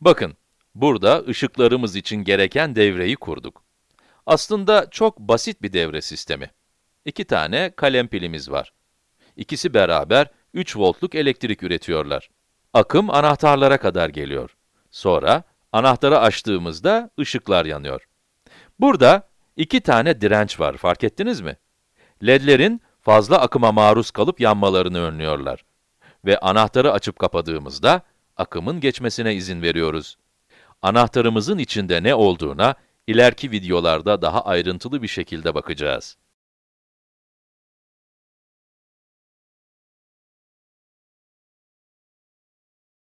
Bakın, burada ışıklarımız için gereken devreyi kurduk. Aslında çok basit bir devre sistemi. İki tane kalem pilimiz var. İkisi beraber 3 voltluk elektrik üretiyorlar. Akım anahtarlara kadar geliyor. Sonra, anahtarı açtığımızda ışıklar yanıyor. Burada iki tane direnç var, fark ettiniz mi? ledlerin fazla akıma maruz kalıp yanmalarını önlüyorlar. Ve anahtarı açıp kapadığımızda, akımın geçmesine izin veriyoruz. Anahtarımızın içinde ne olduğuna, ileriki videolarda daha ayrıntılı bir şekilde bakacağız.